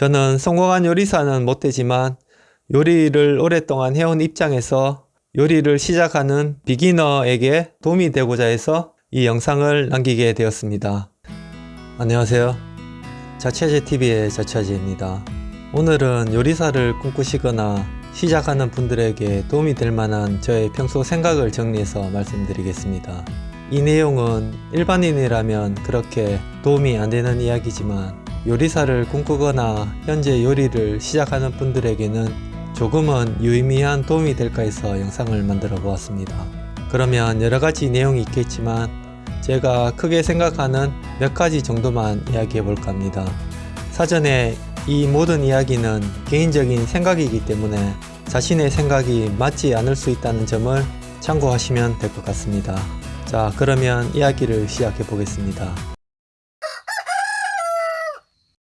저는 성공한 요리사는 못되지만 요리를 오랫동안 해온 입장에서 요리를 시작하는 비기너에게 도움이 되고자 해서 이 영상을 남기게 되었습니다. 안녕하세요. 자취아재TV의 자취아재입니다. 오늘은 요리사를 꿈꾸시거나 시작하는 분들에게 도움이 될 만한 저의 평소 생각을 정리해서 말씀드리겠습니다. 이 내용은 일반인이라면 그렇게 도움이 안 되는 이야기지만 요리사를 꿈꾸거나 현재 요리를 시작하는 분들에게는 조금은 유의미한 도움이 될까 해서 영상을 만들어 보았습니다. 그러면 여러가지 내용이 있겠지만 제가 크게 생각하는 몇 가지 정도만 이야기해 볼까 합니다. 사전에 이 모든 이야기는 개인적인 생각이기 때문에 자신의 생각이 맞지 않을 수 있다는 점을 참고하시면 될 것 같습니다. 자 그러면 이야기를 시작해 보겠습니다.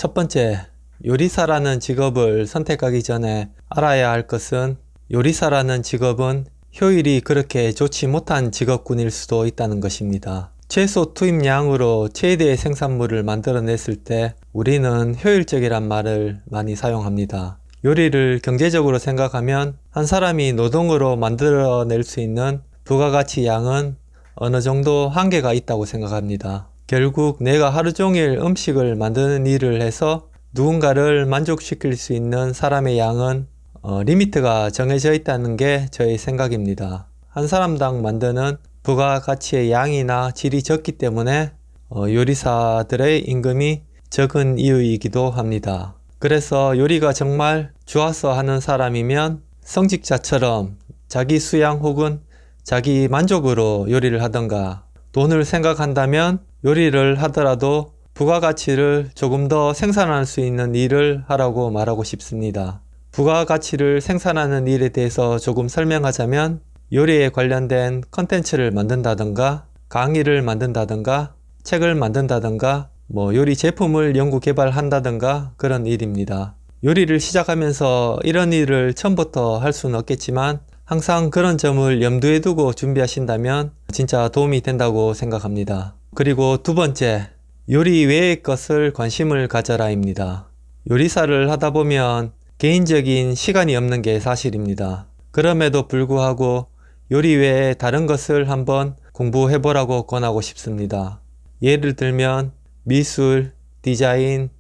첫 번째, 요리사라는 직업을 선택하기 전에 알아야 할 것은 요리사라는 직업은 효율이 그렇게 좋지 못한 직업군일 수도 있다는 것입니다. 최소 투입량으로 최대의 생산물을 만들어냈을 때 우리는 효율적이란 말을 많이 사용합니다. 요리를 경제적으로 생각하면 한 사람이 노동으로 만들어낼 수 있는 부가가치 양은 어느 정도 한계가 있다고 생각합니다. 결국 내가 하루 종일 음식을 만드는 일을 해서 누군가를 만족시킬 수 있는 사람의 양은 어, 리미트가 정해져 있다는 게 저의 생각입니다. 한 사람당 만드는 부가가치의 양이나 질이 적기 때문에 어, 요리사들의 임금이 적은 이유이기도 합니다. 그래서 요리가 정말 좋아서 하는 사람이면 성직자처럼 자기 수양 혹은 자기 만족으로 요리를 하던가 돈을 생각한다면 요리를 하더라도 부가가치를 조금 더 생산할 수 있는 일을 하라고 말하고 싶습니다. 부가가치를 생산하는 일에 대해서 조금 설명하자면 요리에 관련된 컨텐츠를 만든다던가 강의를 만든다던가 책을 만든다던가 뭐 요리 제품을 연구 개발한다던가 그런 일입니다. 요리를 시작하면서 이런 일을 처음부터 할 수는 없겠지만 항상 그런 점을 염두에 두고 준비하신다면 진짜 도움이 된다고 생각합니다. 그리고 두 번째, 요리 외의 것을 관심을 가져라 입니다. 요리사를 하다 보면 개인적인 시간이 없는 게 사실입니다. 그럼에도 불구하고 요리 외에 다른 것을 한번 공부해 보라고 권하고 싶습니다. 예를 들면 미술, 디자인,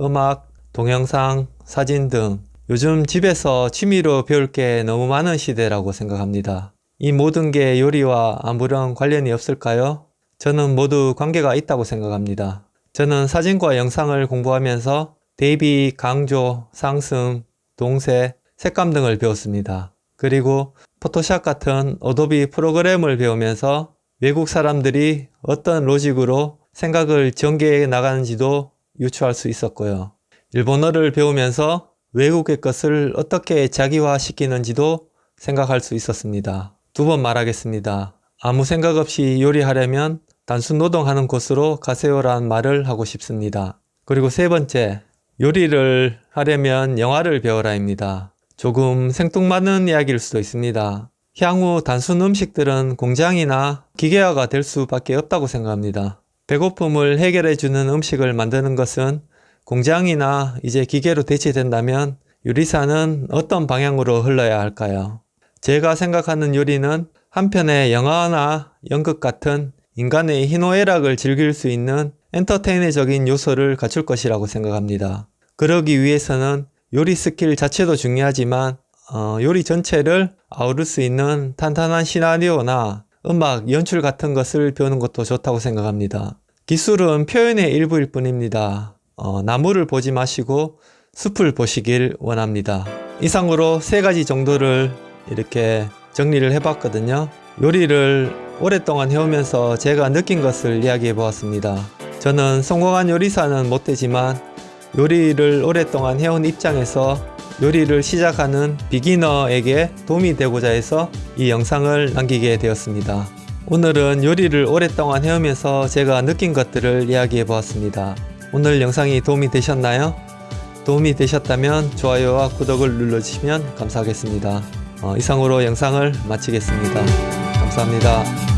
음악, 동영상, 사진 등 요즘 집에서 취미로 배울 게 너무 많은 시대라고 생각합니다. 이 모든 게 요리와 아무런 관련이 없을까요? 저는 모두 관계가 있다고 생각합니다. 저는 사진과 영상을 공부하면서 대비, 강조, 상승, 동세, 색감 등을 배웠습니다. 그리고 포토샵 같은 어도비 프로그램을 배우면서 외국 사람들이 어떤 로직으로 생각을 전개해 나가는지도 유추할 수 있었고요. 일본어를 배우면서 외국의 것을 어떻게 자기화 시키는지도 생각할 수 있었습니다. 두 번 말하겠습니다. 아무 생각 없이 요리하려면 단순 노동하는 곳으로 가세요라는 말을 하고 싶습니다. 그리고 세 번째, 요리를 하려면 영화를 배워라입니다. 조금 생뚱맞는 이야기일 수도 있습니다. 향후 단순 음식들은 공장이나 기계화가 될 수밖에 없다고 생각합니다. 배고픔을 해결해주는 음식을 만드는 것은 공장이나 이제 기계로 대체된다면 요리사는 어떤 방향으로 흘러야 할까요? 제가 생각하는 요리는 한편의 영화나 연극 같은 인간의 희노애락을 즐길 수 있는 엔터테이너적인 요소를 갖출 것이라고 생각합니다. 그러기 위해서는 요리 스킬 자체도 중요하지만 어, 요리 전체를 아우를 수 있는 탄탄한 시나리오나 음악, 연출 같은 것을 배우는 것도 좋다고 생각합니다. 기술은 표현의 일부일 뿐입니다. 어, 나무를 보지 마시고 숲을 보시길 원합니다. 이상으로 세 가지 정도를 이렇게 정리를 해봤거든요. 요리를 오랫동안 해오면서 제가 느낀 것을 이야기해 보았습니다. 저는 성공한 요리사는 못되지만 요리를 오랫동안 해온 입장에서 요리를 시작하는 비기너에게 도움이 되고자 해서 이 영상을 남기게 되었습니다. 오늘은 요리를 오랫동안 해오면서 제가 느낀 것들을 이야기해 보았습니다. 오늘 영상이 도움이 되셨나요? 도움이 되셨다면 좋아요와 구독을 눌러주시면 감사하겠습니다. 어, 이상으로 영상을 마치겠습니다. 감사합니다.